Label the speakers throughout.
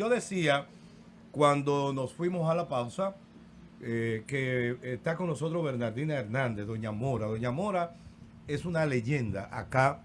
Speaker 1: yo decía cuando nos fuimos a la pausa eh, que está con nosotros Bernardina Hernández, Doña Mora. Doña Mora es una leyenda acá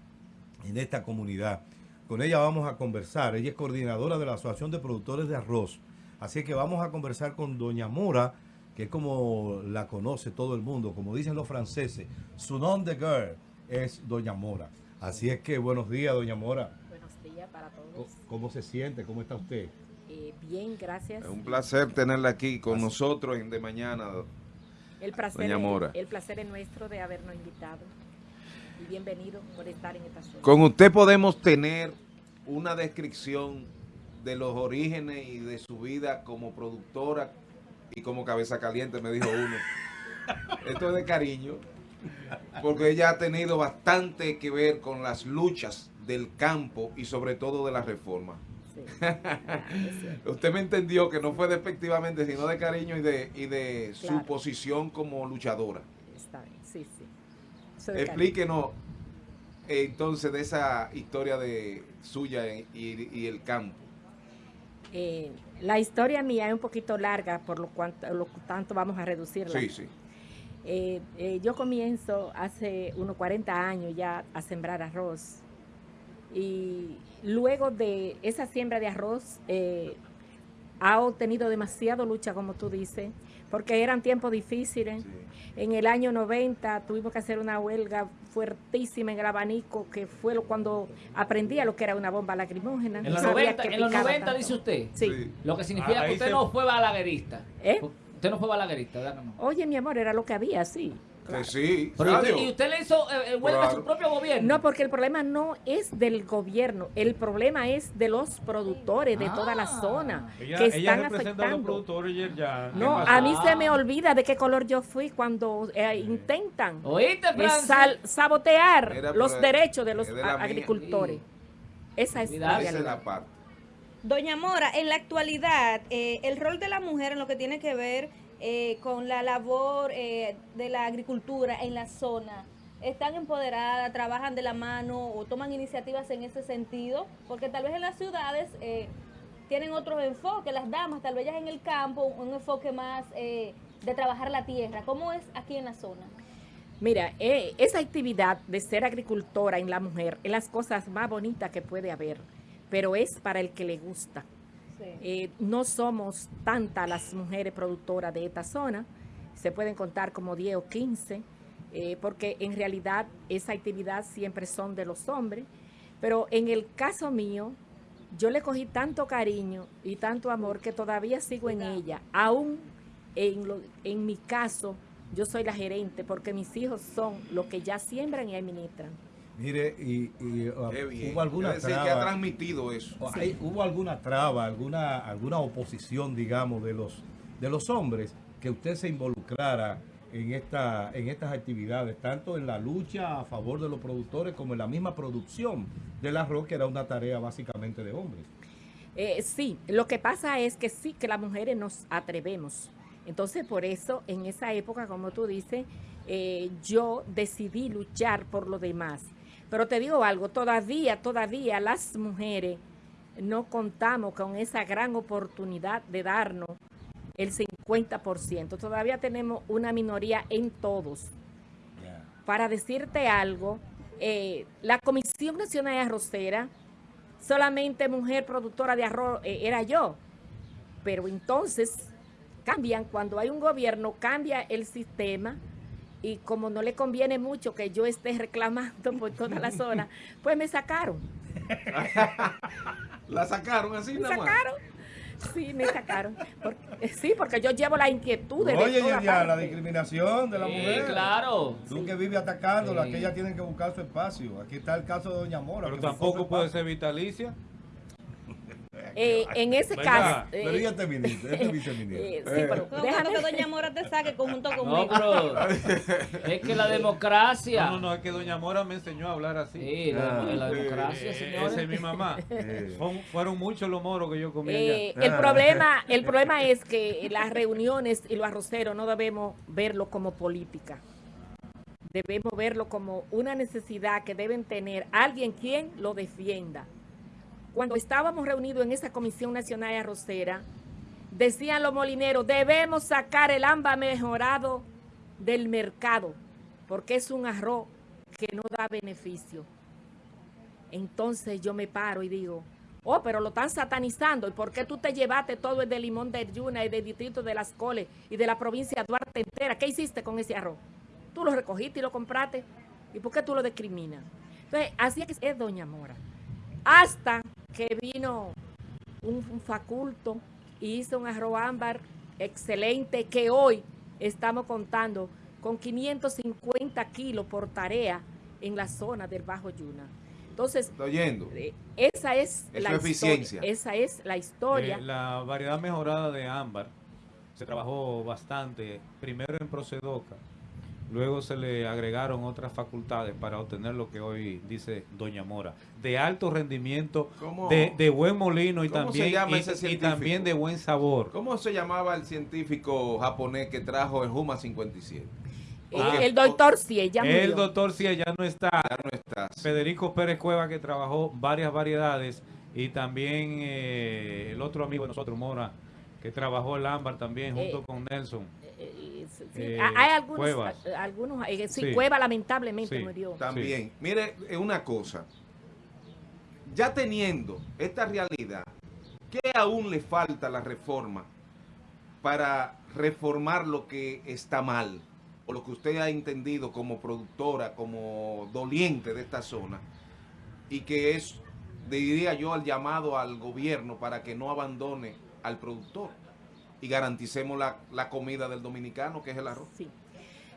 Speaker 1: en esta comunidad. Con ella vamos a conversar. Ella es coordinadora de la Asociación de Productores de Arroz. Así que vamos a conversar con Doña Mora, que es como la conoce todo el mundo, como dicen los franceses. Su nombre de girl es Doña Mora. Así es que buenos días, Doña Mora.
Speaker 2: Buenos días para todos.
Speaker 1: ¿Cómo se siente? ¿Cómo está usted?
Speaker 2: Eh, bien, gracias.
Speaker 3: Es un placer tenerla aquí con nosotros en De Mañana,
Speaker 2: el placer,
Speaker 3: Doña Mora.
Speaker 2: El, placer es nuestro de habernos invitado. Y bienvenido por estar en esta zona.
Speaker 3: Con usted podemos tener una descripción de los orígenes y de su vida como productora y como cabeza caliente, me dijo uno. Esto es de cariño, porque ella ha tenido bastante que ver con las luchas del campo y sobre todo de la reforma. Usted me entendió que no fue despectivamente, sino de cariño y de, y de su posición como luchadora.
Speaker 2: Está bien, sí, sí.
Speaker 3: Explíquenos entonces de esa historia de suya y, el campo.
Speaker 2: Eh, la historia mía es un poquito larga, por lo, cuanto, lo tanto vamos a reducirla.
Speaker 3: Sí, sí.
Speaker 2: Eh, eh, yo comienzo hace unos 40 años ya a sembrar arroz. Y luego de esa siembra de arroz, ha obtenido demasiado lucha, como tú dices, porque eran tiempos difíciles. En el año 90 tuvimos que hacer una huelga fuertísima en el abanico, que fue lo, cuando aprendí a lo que era una bomba lacrimógena.
Speaker 4: En los 90, dice usted.
Speaker 2: Sí.
Speaker 4: Lo que significa que usted no fue balaguerista.
Speaker 2: ¿Eh?
Speaker 4: Usted no fue balaguerista, ¿verdad?
Speaker 2: Oye, mi amor, era lo que había, sí.
Speaker 3: Sí,
Speaker 4: ¿Y usted le hizo eh, eh a su propio gobierno?
Speaker 2: No, porque el problema no es del gobierno, el problema es de los productores de toda la ah. zona que están afectando. no, a mí se me olvida de qué color yo fui cuando eh, intentan sabotear los derechos de los agricultores. Esa es
Speaker 3: la parte.
Speaker 5: Doña Mora, en la actualidad, eh, el rol de la mujer en lo que tiene que ver eh, con la labor eh, de la agricultura en la zona, ¿están empoderadas, trabajan de la mano o toman iniciativas en ese sentido? Porque tal vez en las ciudades tienen otros enfoques, las damas, tal vez ya en el campo, un enfoque más de trabajar la tierra. ¿Cómo es aquí en la zona?
Speaker 2: Mira, esa actividad de ser agricultora en la mujer es las cosas más bonitas que puede haber pero es para el que le gusta. Eh, no somos tantas las mujeres productoras de esta zona, se pueden contar como 10 o 15, eh, porque en realidad esa actividad siempre son de los hombres, pero en el caso mío, yo le cogí tanto cariño y tanto amor que todavía sigo en ella, aún en, en mi caso, yo soy la gerente porque mis hijos son los que ya siembran y administran.
Speaker 1: Mire, y, uh, hubo alguna
Speaker 3: traba. que ha transmitido eso.
Speaker 1: hubo alguna traba, alguna alguna oposición, digamos, de los de los hombres que usted se involucrara en esta en estas actividades, tanto en la lucha a favor de los productores como en la misma producción del arroz, que era una tarea básicamente de hombres.
Speaker 2: Eh, sí, lo que pasa es que sí, que las mujeres nos atrevemos. Entonces, por eso, en esa época, como tú dices, eh, yo decidí luchar por lo demás. Pero te digo algo, todavía, todavía las mujeres no contamos con esa gran oportunidad de darnos el 50%. Todavía tenemos una minoría en todos. Para decirte algo, eh, la Comisión Nacional de Arrocera, solamente mujer productora de arroz eh, era yo. Pero entonces cambian, cuando hay un gobierno, cambia el sistema y como no le conviene mucho que yo esté reclamando por toda la zona, pues me sacaron.
Speaker 3: ¿La sacaron así
Speaker 2: me sacaron. Sí, me sacaron. sí, porque yo llevo la inquietud de
Speaker 1: Oye, ya, la discriminación de la mujer.
Speaker 4: claro.
Speaker 1: Tú que vive atacándola, que ella tiene que buscar su espacio. Aquí está el caso de Doña Mora.
Speaker 6: Pero tampoco puede ser vitalicia.
Speaker 2: Eh, en ese caso...
Speaker 1: pero te ministro, este viceministro.
Speaker 5: Eh, sí, pero déjame que Doña Mora te saque conjunto conmigo.
Speaker 4: No, pero es que la democracia...
Speaker 6: No, no, no, es que Doña Mora me enseñó a hablar así.
Speaker 4: Sí, la, ah, democracia, señores.
Speaker 6: Esa es mi mamá. fueron muchos los moros que yo comí
Speaker 2: eh, El, problema, el problema es que las reuniones y los arroceros no debemos verlo como política. Debemos verlo como una necesidad que deben tener alguien quien lo defienda cuando estábamos reunidos en esa Comisión Nacional de Arrocera, decían los molineros, debemos sacar el ámbar mejorado del mercado, porque es un arroz que no da beneficio. Entonces yo me paro y digo, oh, pero lo están satanizando, ¿y por qué tú te llevaste todo el de Limón de Yuna y del distrito de Las Coles y de la provincia de Duarte entera? ¿Qué hiciste con ese arroz? Tú lo recogiste y lo compraste, ¿y por qué tú lo discriminas? Entonces, así es es Doña Mora. Hasta que vino un, un faculto y hizo un arroz ámbar excelente que hoy estamos contando con 550 kilos por tarea en la zona del Bajo Yuna. Entonces,
Speaker 3: oyendo?
Speaker 2: Eh, esa es
Speaker 3: Eso
Speaker 2: la
Speaker 3: es eficiencia.
Speaker 2: historia. Esa es la historia.
Speaker 6: Eh, la variedad mejorada de ámbar se trabajó bastante, primero en Procedoca, luego se le agregaron otras facultades para obtener lo que hoy dice Doña Mora, de alto rendimiento,
Speaker 3: ¿Cómo-
Speaker 6: de, de buen molino y también, y- y, de buen sabor.
Speaker 3: ¿Cómo se llamaba el científico japonés que trajo el Juma 57?
Speaker 2: Eh,
Speaker 3: Ah.
Speaker 2: el doctor sí, ya
Speaker 6: El
Speaker 2: murió.
Speaker 6: doctor Cia ya no está,
Speaker 3: Ya no está.
Speaker 6: Federico Pérez Cueva que trabajó varias variedades y también eh, el otro amigo de nosotros, Mora, que trabajó el ámbar también junto
Speaker 2: Eh,
Speaker 6: con Nelson.
Speaker 2: Eh, sí,
Speaker 6: Eh,
Speaker 2: hay algunos,
Speaker 6: Cuevas.
Speaker 2: algunos eh, sí,
Speaker 6: Sí.
Speaker 2: Cueva lamentablemente
Speaker 6: Sí.
Speaker 2: murió.
Speaker 3: También. Mire, eh, una cosa. Ya teniendo esta realidad, ¿qué aún le falta a la reforma para reformar lo que está mal? O lo que usted ha entendido como productora, como doliente de esta zona, y que es, diría yo, al llamado al gobierno para que no abandone al productor y garanticemos la, la comida del dominicano, que es el arroz.
Speaker 2: Sí.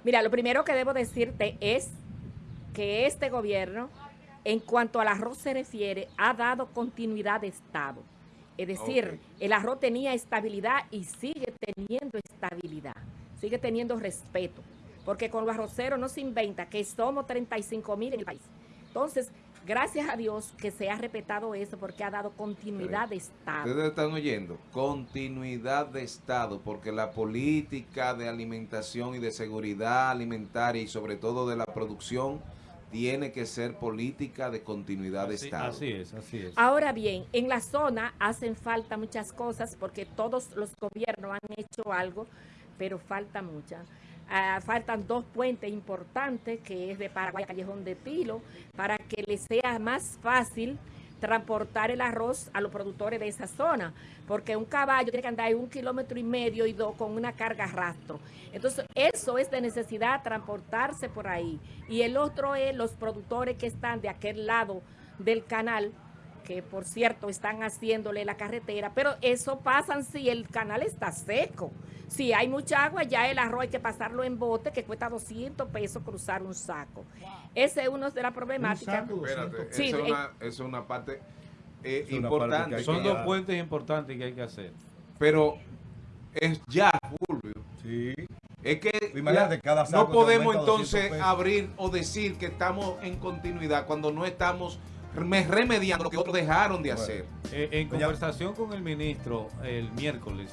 Speaker 2: Mira, lo primero que debo decirte es que este gobierno, en cuanto al arroz se refiere, ha dado continuidad de Estado. Es decir, el arroz tenía estabilidad y sigue teniendo estabilidad, sigue teniendo respeto, porque con los arroceros no se inventa que somos 35 mil en el país. Entonces, gracias a Dios que se ha respetado eso porque ha dado continuidad de Estado.
Speaker 3: Ustedes están oyendo, continuidad de Estado, porque la política de alimentación y de seguridad alimentaria y sobre todo de la producción tiene que ser política de continuidad de Estado.
Speaker 6: así es, así es.
Speaker 2: Ahora bien, en la zona hacen falta muchas cosas porque todos los gobiernos han hecho algo, pero falta mucha. Ah, faltan dos puentes importantes, que es de Paraguay Callejón de Tilo, para que les sea más fácil transportar el arroz a los productores de esa zona, porque un caballo tiene que andar un kilómetro y medio y dos con una carga rastro. Entonces, eso es de necesidad transportarse por ahí. Y el otro es los productores que están de aquel lado del canal, que por cierto están haciéndole la carretera, pero eso pasa si el canal está seco. Si hay mucha agua, ya el arroz hay que pasarlo en bote, que cuesta 200 pesos cruzar un saco. Esa es una de las problemáticas.
Speaker 3: Espérate,
Speaker 2: Sí,
Speaker 3: esa, es
Speaker 2: eh,
Speaker 3: una, esa es una parte eh,
Speaker 1: Es una
Speaker 3: importante.
Speaker 1: parte que hay
Speaker 6: Son
Speaker 1: que-
Speaker 6: dos puentes importantes que hay que hacer.
Speaker 3: Pero es ya, Fulvio.
Speaker 1: Sí.
Speaker 3: Es que
Speaker 1: cada saco
Speaker 3: no podemos
Speaker 1: aumenta 200
Speaker 3: entonces abrir o decir que estamos en continuidad cuando no estamos remediando lo que otros dejaron de hacer.
Speaker 6: Eh, en
Speaker 1: Doña-
Speaker 6: conversación con el ministro el miércoles,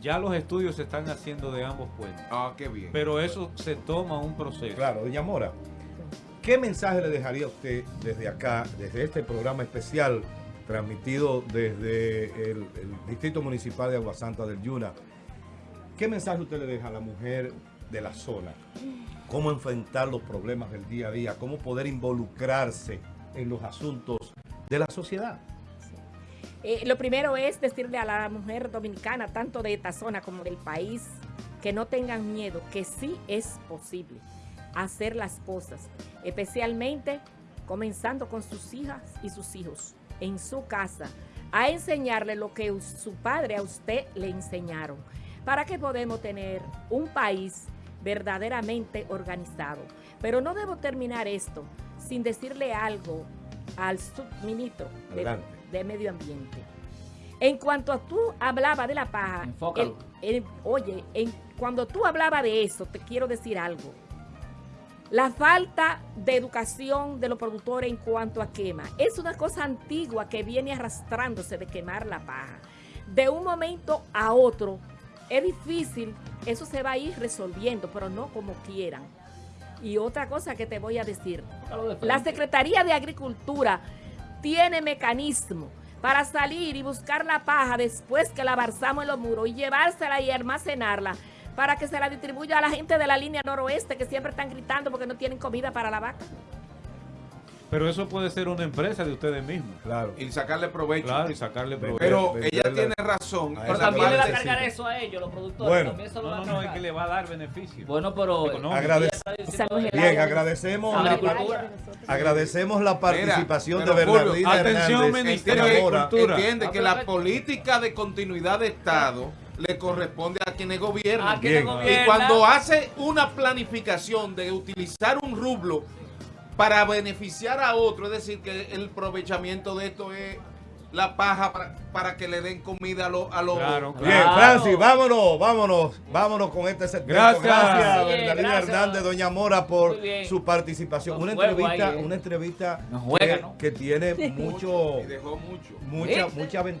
Speaker 6: ya los estudios se están haciendo de ambos puentes.
Speaker 3: Ah, qué bien.
Speaker 6: Pero eso se toma un proceso.
Speaker 1: Claro, doña Mora, ¿qué mensaje le dejaría a usted desde acá, desde este programa especial transmitido desde el, el Distrito Municipal de Aguasanta del Yuna? ¿Qué mensaje usted le deja a la mujer de la zona? ¿Cómo enfrentar los problemas del día a día? ¿Cómo poder involucrarse en los asuntos de la sociedad?
Speaker 2: Eh, lo primero es decirle a la mujer dominicana, tanto de esta zona como del país, que no tengan miedo, que sí es posible hacer las cosas, especialmente comenzando con sus hijas y sus hijos en su casa, a enseñarle lo que su padre a usted le enseñaron, para que podamos tener un país verdaderamente organizado. Pero no debo terminar esto sin decirle algo al subministro de, Medio Ambiente. En cuanto a tú hablabas de la paja,
Speaker 4: Enfócalo.
Speaker 2: el- el- oye, en, cuando tú hablabas de eso, te quiero decir algo. La falta de educación de los productores en cuanto a quema es una cosa antigua que viene arrastrándose de quemar la paja. De un momento a otro es difícil, eso se va a ir resolviendo, pero no como quieran. Y otra cosa que te voy a decir, la. Secretaría de Agricultura tiene mecanismo para salir y buscar la paja después que la barzamos en los muros y llevársela y almacenarla para que se la distribuya a la gente de la línea noroeste que siempre están gritando porque no tienen comida para la vaca.
Speaker 6: Pero eso puede ser una empresa de ustedes mismos.
Speaker 1: Claro.
Speaker 3: Y sacarle provecho.
Speaker 6: Claro, y sacarle provecho.
Speaker 3: Pero ella tiene razón.
Speaker 4: Pero también le va a cargar eso a ellos, los productores.
Speaker 1: Bueno.
Speaker 4: también se lo
Speaker 6: No, no, es que le va a dar beneficio.
Speaker 4: Bueno, pero...
Speaker 1: Agradece- Bien, agradecemos la. Agradecemos participación
Speaker 3: Mira,
Speaker 1: de Bernardina
Speaker 6: atención,
Speaker 1: Hernández.
Speaker 6: Ministerio de
Speaker 1: Mora.
Speaker 6: Cultura.
Speaker 3: Entiende que la política de continuidad de Estado le corresponde a quienes gobiernan.
Speaker 4: A quienes
Speaker 1: Bien.
Speaker 4: gobiernan.
Speaker 3: Y cuando hace una planificación de utilizar un rublo para beneficiar a otro, es decir, que el aprovechamiento de esto es la paja para, para que le den comida a los... A los
Speaker 6: Claro,
Speaker 1: Bien,
Speaker 4: Claro.
Speaker 1: Francis, vámonos, vámonos, vámonos con este segmento.
Speaker 6: Gracias.
Speaker 1: Gracias, Bernardina
Speaker 4: gracias.
Speaker 1: Hernández, Doña Mora, por
Speaker 4: bien.
Speaker 1: su participación.
Speaker 4: Nos
Speaker 1: Una entrevista,
Speaker 4: ahí, ¿eh?
Speaker 1: una entrevista
Speaker 4: juega,
Speaker 1: que,
Speaker 4: ¿no?
Speaker 1: que tiene mucho,
Speaker 3: Y dejó mucho.
Speaker 1: mucha, mucha